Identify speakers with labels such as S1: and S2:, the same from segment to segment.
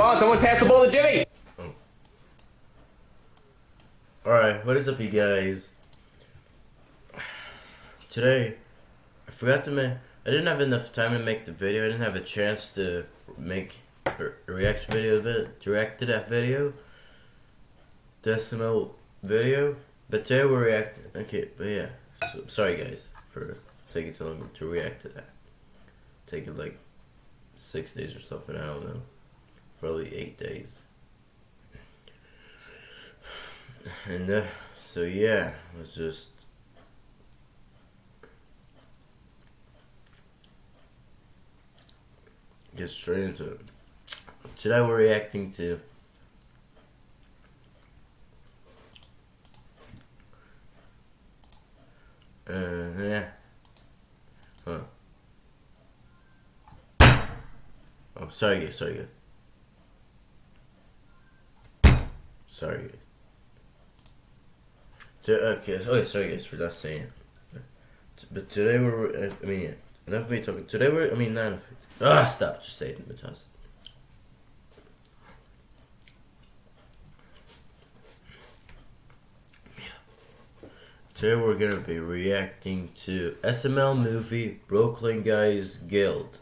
S1: Come on, someone pass the ball to Jimmy! Oh.
S2: Alright, what is up you guys? Today, I forgot to make, I didn't have enough time to make the video, I didn't have a chance to make a reaction video of it, to react to that video, decimal video, but today we're reacting, okay, but yeah, so, sorry guys for taking too long to react to that. Taking like six days or something, I don't know, probably eight days. And uh, so yeah, let's just get straight into it. Today we're reacting to uh yeah. Huh. Oh sorry sorry Sorry guys. Okay, okay, sorry guys for not saying. But today we're, I mean, enough of me talking. Today we're, I mean, not enough. Ah, stop, just say it, Matas. Today we're gonna be reacting to SML movie Brooklyn Guys Guilt.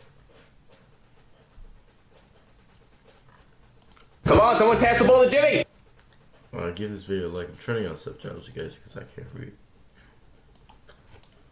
S1: Come on, someone pass the ball to Jimmy!
S2: Uh, give this video a like. I'm turning on subtitles, you guys, because I can't read.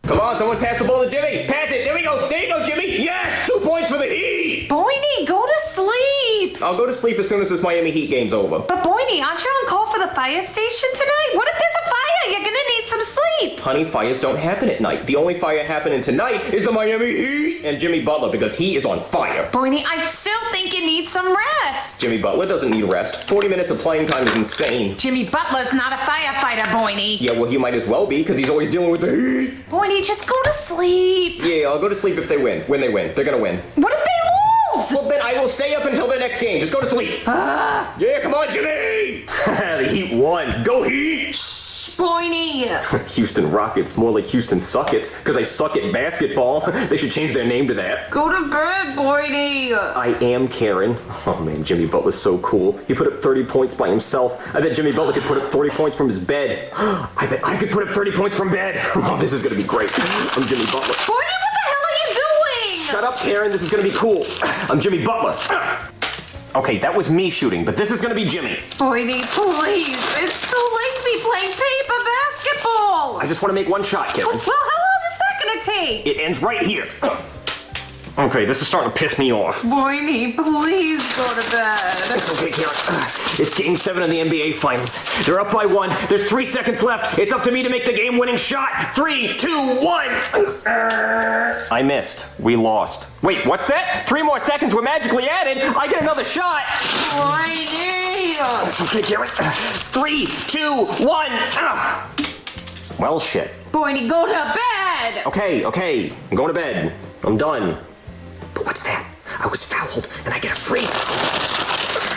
S1: Come on, someone pass the ball to Jimmy! Pass it! There we go! There you go, Jimmy! Yes! Two points for the Heat!
S3: Boiny, go to sleep!
S1: I'll go to sleep as soon as this Miami Heat game's over.
S3: But Boiny, aren't you on call for the fire station tonight? What if there's a fire? You're gonna need some sleep!
S1: Honey, fires don't happen at night. The only fire happening tonight is the Miami Heat and Jimmy Butler because he is on fire.
S3: Boiny, I still think you need some rest.
S1: Jimmy Butler doesn't need rest. 40 minutes of playing time is insane.
S3: Jimmy Butler's not a firefighter, Boiny.
S1: Yeah, well, he might as well be because he's always dealing with the Heat.
S3: Boiny, just go to sleep.
S1: Yeah, I'll go to sleep if they win. When they win. They're gonna win.
S3: What if they lose?
S1: Well, then I will stay up until the next game. Just go to sleep.
S3: Uh.
S1: Yeah, come on, Jimmy! the Heat won. Go Heat!
S3: Shh, Boiny.
S1: Houston Rockets, more like Houston Suckets, because I suck at basketball. they should change their name to that.
S3: Go to bed, Boiny.
S1: I am Karen. Oh man, Jimmy Butler's so cool. He put up 30 points by himself. I bet Jimmy Butler could put up 30 points from his bed. I bet I could put up 30 points from bed. Oh, this is gonna be great. I'm Jimmy Butler.
S3: Boiny,
S1: Shut up, Karen. This is gonna be cool. I'm Jimmy Butler. Okay, that was me shooting, but this is gonna be Jimmy.
S3: Boiny, please. It's too late to be playing paper basketball.
S1: I just want to make one shot, Karen.
S3: Well, how long is that gonna take?
S1: It ends right here. Okay, this is starting to piss me off.
S3: Boiny, please go to bed.
S1: It's okay, Karen. It's game seven of the NBA Finals. They're up by one. There's three seconds left. It's up to me to make the game-winning shot. Three, two, one. I missed. We lost. Wait, what's that? Three more seconds were magically added. I get another shot.
S3: Boiny.
S1: It's okay, Karen. Three, two, one. Well, shit.
S3: Boiny, go to bed.
S1: Okay, okay. I'm going to bed. I'm done. But what's that? I was fouled, and I get a free throw.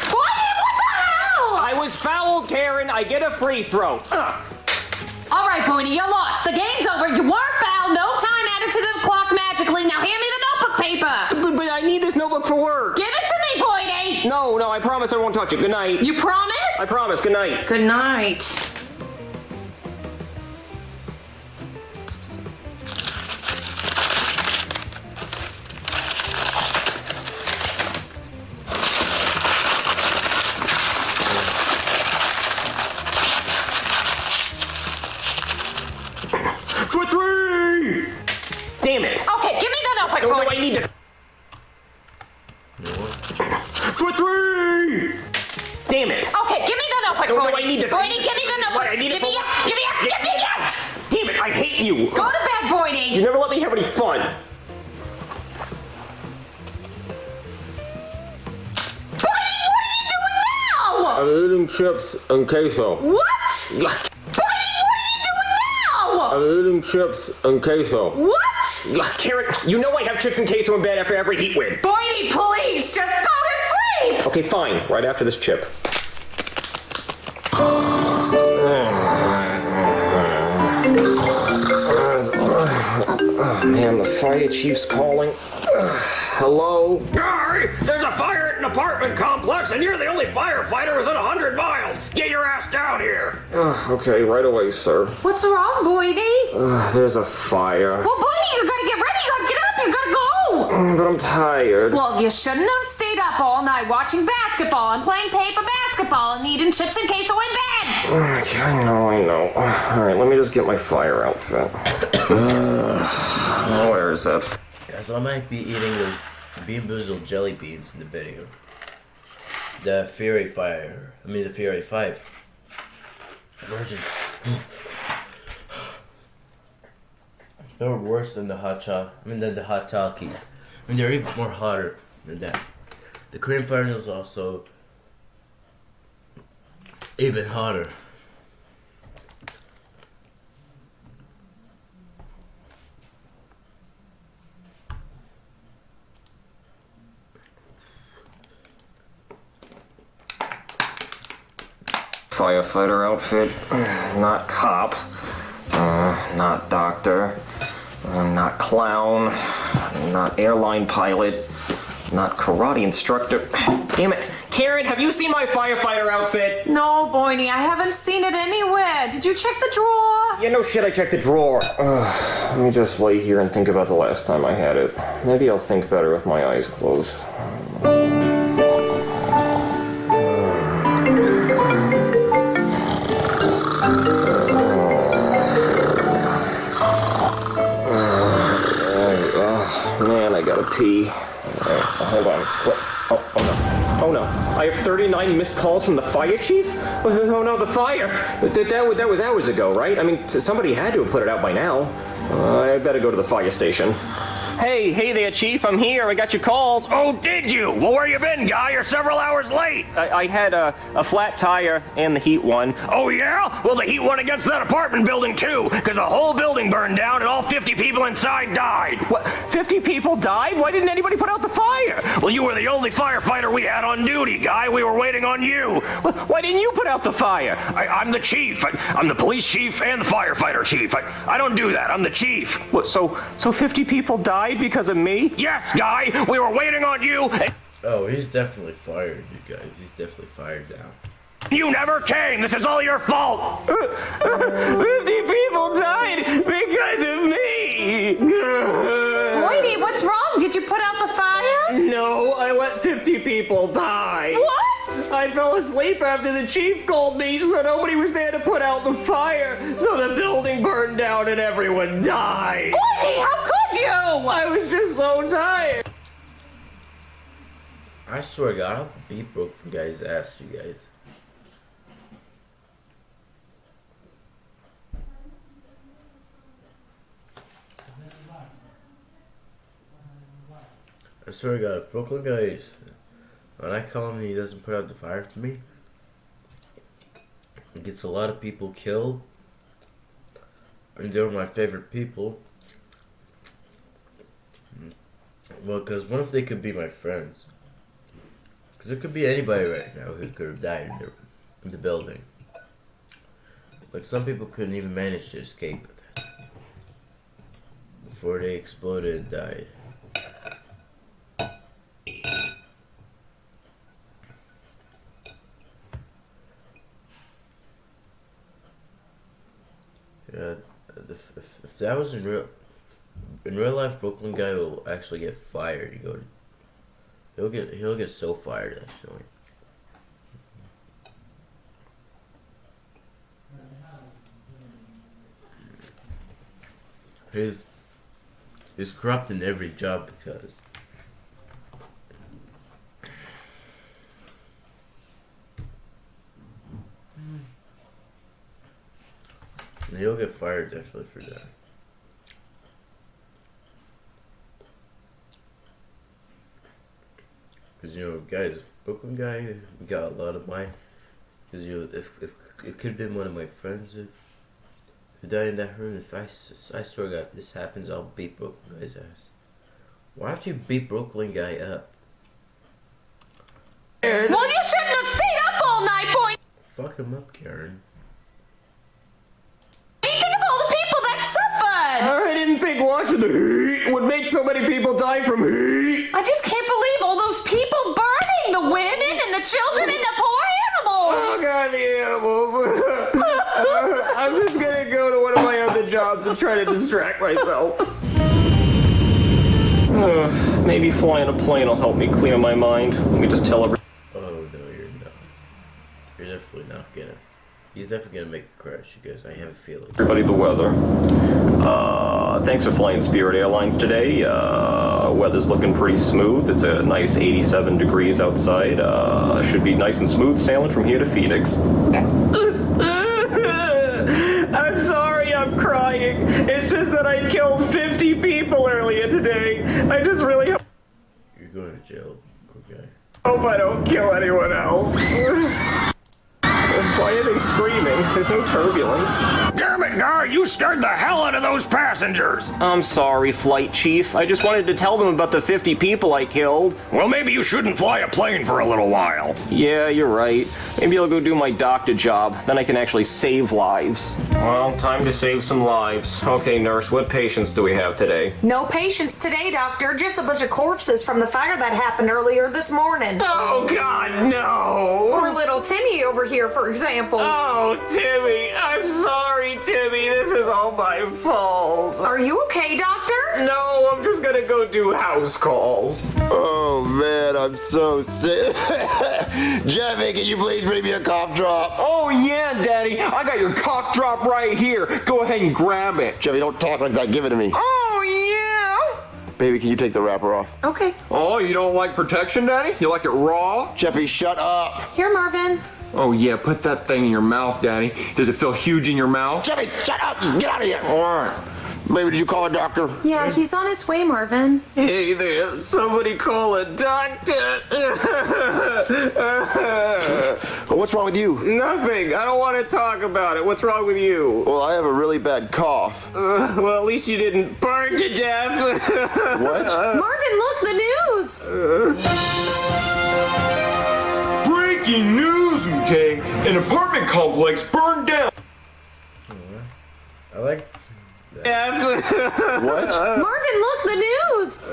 S3: Boiny, what the hell?
S1: I was fouled, Karen. I get a free throw. Uh.
S3: All right, Boiny, you lost. The game's over. You were fouled. No time added to the clock magically. Now hand me the notebook paper.
S1: But, but I need this notebook for work.
S3: Give it to me, Boiny.
S1: No, no, I promise I won't touch it. Good night.
S3: You promise?
S1: I promise. Good night.
S3: Good night.
S4: Eating chips and queso.
S3: What? Boiny, what are you doing now?
S4: I'm eating chips and queso.
S3: What?
S1: Karen, you know I have chips and queso in bed after every Heat win.
S3: Boiny, please, just go to sleep.
S1: Okay, fine. Right after this chip.
S4: Oh man, the
S1: fire chief's calling. Hello?
S5: Gary, there's a fire at an apartment complex, and you're the only firefighter within a hundred miles. Get your ass down here.
S1: Okay, right away, sir.
S3: What's wrong, Boydie?
S1: Uh, there's a fire.
S3: Well, Boydie, you gotta get ready. You gotta get up. You gotta go.
S1: But I'm tired.
S3: Well, you shouldn't have stayed up all night watching basketball and playing paper basketball and eating chips and queso in bed.
S1: Okay, I know, I know. Alright, let me just get my fire outfit. Uh, where is that?
S2: Guys, I might be eating those Bean Boozled jelly beans in the video. The Fiery Five. I mean, the Fiery 5 version. They're worse than the hot choc. I mean, than the hot talkies. I mean, they're even more hotter than that. The Korean fire noodles also even hotter.
S1: Firefighter outfit. Not cop. Uh, not doctor. Uh, not clown. Not airline pilot. Not karate instructor. Damn it. Karen, have you seen my firefighter outfit?
S3: No, Boydie, I haven't seen it anywhere. Did you check the drawer?
S1: Yeah, no shit, I checked the drawer. Ugh, let me just lay here and think about the last time I had it. Maybe I'll think better with my eyes closed. Pee. Alright, hold on. Oh, oh no. Oh no. I have 39 missed calls from the fire chief? Oh no, the fire! That, that, that was hours ago, right? I mean, somebody had to have put it out by now. Uh, I better go to the fire station. Hey, hey there, Chief. I'm here. I got your calls.
S5: Oh, did you? Well, where you been, guy? You're several hours late.
S1: I, I had a, a flat tire and the heat won.
S5: Oh, yeah? Well, the heat went against that apartment building, too, because the whole building burned down and all 50 people inside died.
S1: What? 50 people died? Why didn't anybody put out the fire?
S5: Well, you were the only firefighter we had on duty, guy. We were waiting on you.
S1: Wh- Why didn't you put out the fire?
S5: I, I'm the chief. I, I'm the police chief and the firefighter chief. I, I don't do that. I'm the chief.
S1: What, so, so 50 people died because of me?
S5: Yes, guy. We were waiting on you.
S2: Oh, he's definitely fired, you guys. He's definitely fired now.
S5: You never came. This is all your fault.
S1: 50 people died because of me!
S3: Boydie, what's wrong? Did you put out the fire?
S1: No, I let 50 people die.
S3: What?
S1: I fell asleep after the chief called me, so nobody was there to put out the fire. So the building burned down and everyone died.
S3: Boydie, how could you?
S1: I was just so tired.
S2: I swear to God, I'll beat Brooklyn guy's ass, you guys. I swear to God, if Brooklyn guys, when I call him and he doesn't put out the fire for me, it gets a lot of people killed, and they're my favorite people. Well, because what if they could be my friends? Because it could be anybody right now who could have died in the, in the building. Like some people couldn't even manage to escape before they exploded and died. Yeah, if, if, if that was in real, in real life, Brooklyn guy will actually get fired. You go, to, he'll get he'll get so fired actually. He's he's corrupt in every job because he'll get fired definitely for that. Cause you know, guys, Brooklyn guy got a lot of my, cause you know, if if it could have been one of my friends who, who died in that room. If I, I swear to God, if this happens, I'll beat Brooklyn guy's ass. Why don't you beat Brooklyn guy up?
S3: Well, you shouldn't have stayed up all night, boy!
S2: Fuck him up, Karen.
S3: Think of all the people that suffered.
S1: All right, in didn't think watching the heat would make so many people die from heat.
S3: I just can't believe all those people burning the women and the children and the poor animals.
S1: Oh god, the animals. I'm just gonna go to one of my other jobs and try to distract myself. Uh, maybe flying a plane will help me clear my mind. Let me just tell everyone.
S2: Oh no, you're not. You're definitely not gonna. He's definitely gonna make a crash, you guys. I have a feeling.
S1: Everybody, the weather. Uh, thanks for flying Spirit Airlines today. Uh, weather's looking pretty smooth. It's a nice 87 degrees outside. Uh, should be nice and smooth sailing from here to Phoenix. I'm sorry, I'm crying. It's just that I killed 50 people earlier today. I just really hope
S2: You're going to jail, okay?
S1: Hope I don't kill anyone else. Why are they screaming? There's no turbulence.
S5: Damn it, guy, you scared the hell out of those passengers.
S1: I'm sorry, Flight Chief. I just wanted to tell them about the 50 people I killed.
S5: Well, maybe you shouldn't fly a plane for a little while.
S1: Yeah, you're right. Maybe I'll go do my doctor job. Then I can actually save lives. Well, time to save some lives. Okay, nurse, what patients do we have today?
S3: No patients today, doctor. Just a bunch of corpses from the fire that happened earlier this morning.
S1: Oh, God, no!
S3: Poor little Timmy over here, for example.
S1: Oh, Timmy, I'm sorry, Timmy. This is all my fault.
S3: Are you okay, doctor?
S1: No, I'm just gonna go do house calls.
S6: Oh man, I'm so sick. Jeffy, can you please bring me a cough drop?
S7: Oh yeah, Daddy, I got your cough drop right here. Go ahead and grab it.
S6: Jeffy, don't talk like that. Give it to me.
S7: Oh yeah.
S6: Baby, can you take the wrapper off?
S3: Okay.
S7: Oh, you don't like protection, Daddy? You like it raw?
S6: Jeffy, shut up.
S3: Here, Marvin.
S7: Oh yeah, put that thing in your mouth, Daddy. Does it feel huge in your mouth?
S6: Jeffy, shut up. Just get out of here.
S7: All right.
S6: Baby, did you call a doctor?
S3: Yeah, he's on his way, Marvin.
S1: Hey there, somebody call a doctor.
S6: What's wrong with you?
S1: Nothing. I don't want to talk about it. What's wrong with you?
S6: Well, I have a really bad cough.
S1: Uh, well, at least you didn't burn to death.
S6: What?
S3: Marvin, look, the news!
S7: Breaking news, okay? An apartment complex burned down.
S2: I like.
S1: Death.
S6: What?
S3: Marvin, look, the news!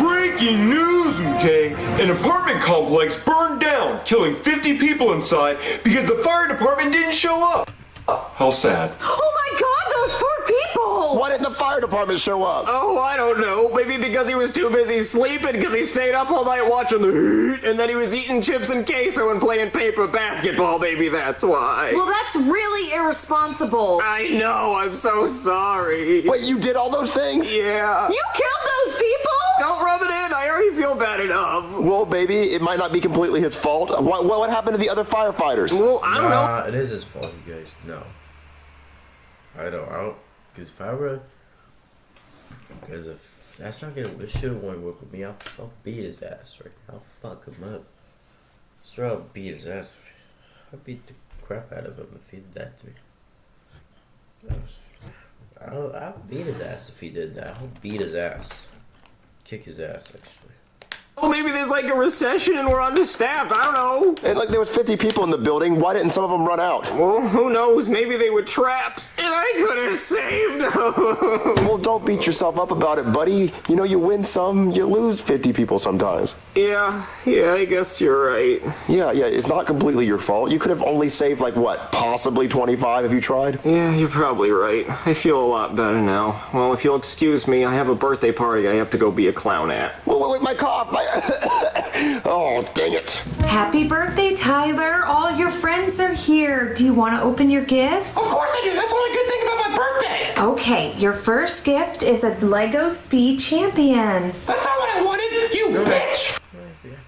S7: Breaking news, okay? An apartment complex burned down, killing 50 people inside because the fire department didn't show up. How sad.
S3: Oh my god, those poor people!
S6: Why didn't the fire department show up?
S1: oh, I don't know. Maybe because he was too busy sleeping because he stayed up all night watching the heat, and then he was eating chips and queso and playing paper basketball. Maybe that's why.
S3: Well, that's really irresponsible.
S1: I know. I'm so sorry.
S6: Wait, you did all those things?
S1: Yeah.
S3: You killed those people?
S1: Don't rub it in. I already feel bad enough.
S6: Well, baby, it might not be completely his fault. Uh, what, what happened to the other firefighters?
S1: Well, I don't know.
S2: It is his fault, you guys. No. I don't. I don't. Because if I were. Because if that's not gonna. This shit won't work with me. I'll, I'll beat his ass right now. I'll fuck him up. Straight up beat his ass. I'll beat the crap out of him if he did that to me. I'll, I'll beat his ass if he did that. I'll beat his ass. Kick his ass, actually.
S1: Well, maybe there's like a recession and we're understaffed. I don't know.
S6: And like there was 50 people in the building. Why didn't some of them run out?
S1: Well, who knows? Maybe they were trapped, and I could have saved them.
S6: Well, don't beat yourself up about it, buddy. You know, you win some, you lose 50 people sometimes.
S1: yeah, yeah, I guess you're right.
S6: Yeah, yeah, it's not completely your fault. You could have only saved like what, possibly 25 if you tried.
S1: Yeah, you're probably right. I feel a lot better now. Well, if you'll excuse me, I have a birthday party I have to go be a clown at.
S6: Wait, wait, wait my cough. My... oh, dang it.
S8: Happy birthday, Tyler. All your friends are here. Do you want to open your gifts?
S9: Of course I do. That's the only good thing about my birthday.
S8: Okay, your first gift is a Lego Speed Champions.
S9: That's not what I wanted, you bitch.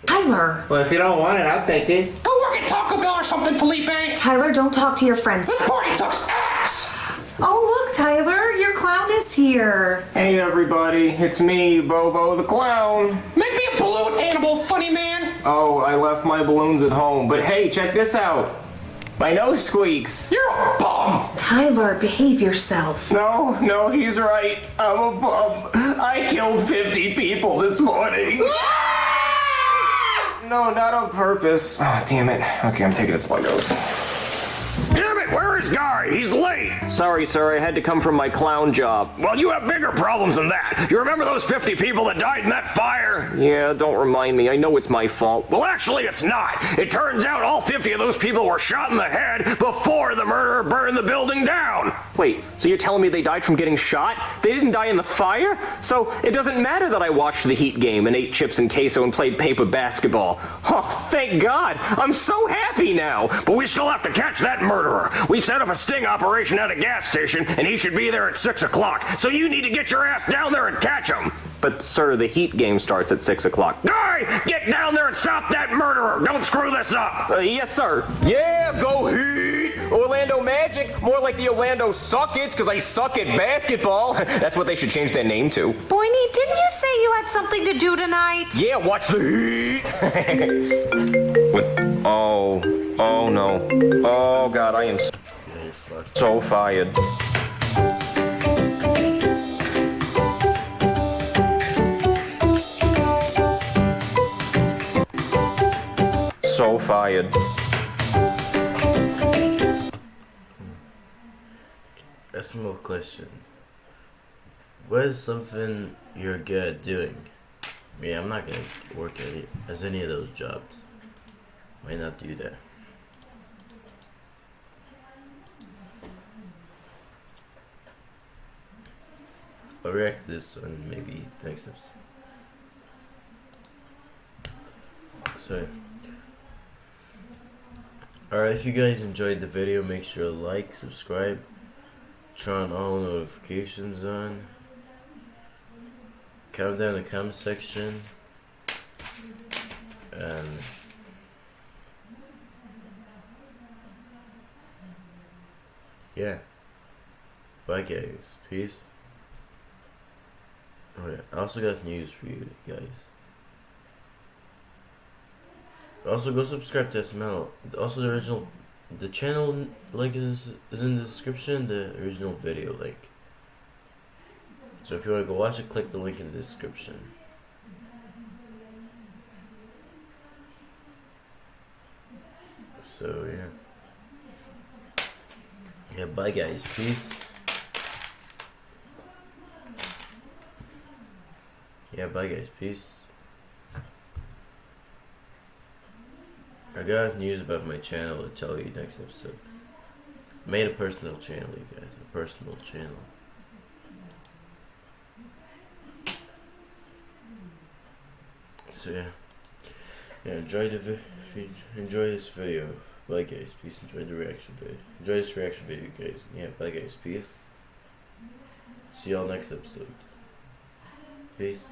S8: Tyler.
S10: Well, if you don't want it, I'll take it.
S9: Go work at Taco Bell or something, Felipe.
S8: Tyler, don't talk to your friends.
S9: This party sucks ass.
S8: Oh, look, Tyler, your clown is here.
S1: Hey, everybody, it's me, Bobo the Clown.
S9: Make me a animal, funny man.
S1: Oh, I left my balloons at home, but hey, check this out. My nose squeaks.
S9: You're a bum.
S8: Tyler, behave yourself.
S1: No, no, he's right. I'm a bum. I killed 50 people this morning. No, not on purpose. Oh, damn it. Okay, I'm taking his Legos.
S5: Damn it, where is where's Guy? He's late.
S1: Sorry, sir, I had to come from my clown job.
S5: Well, you have bigger problems than that. You remember those 50 people that died in that fire?
S1: Yeah, don't remind me. I know it's my fault.
S5: Well, actually, it's not. It turns out all 50 of those people were shot in the head before the murderer burned the building down.
S1: Wait, so you're telling me they died from getting shot? They didn't die in the fire? So it doesn't matter that I watched the Heat game and ate chips and queso and played paper basketball. Oh, thank God. I'm so happy now.
S5: But we still have to catch that murderer. We set up a sting operation at a gas station, and he should be there at 6 o'clock. So you need to get your ass down there and catch him.
S1: But, sir, the Heat game starts at 6 o'clock.
S5: Guy, get down there and stop that murderer. Don't screw this up.
S1: Uh, yes, sir. Yeah, go Heat! Orlando Magic. More like the Orlando Suckets, because I suck at basketball. That's what they should change their name to.
S8: Boyne, didn't you say you had something to do tonight?
S1: Yeah, watch the Heat. what? Oh, oh no. Oh God, I am s-
S2: Yeah, you're fucked.
S1: So fired. So fired. Hmm.
S2: Ask more questions. What is something you're good at doing? Yeah, I'm not gonna work at it as any of those jobs. Might not do that. I'll react to this and maybe next episode. So, alright, if you guys enjoyed the video, make sure to like, subscribe, turn all notifications on, comment down in the comment section, and yeah, bye guys, peace. Yeah, I also got news for you guys. Also, go subscribe to SML. Also, the original, the channel link is is in the description. The original video link. So if you want to go watch it, click the link in the description. So yeah. Yeah, bye guys. Peace. Yeah, bye guys. Peace. I got news about my channel to tell you next episode. Made a personal channel, you guys. A personal channel. So yeah. Yeah, enjoy the enjoy this video. Bye guys, please enjoy the reaction video. Enjoy this reaction video guys. Yeah, bye guys, peace. See y'all next episode. Peace.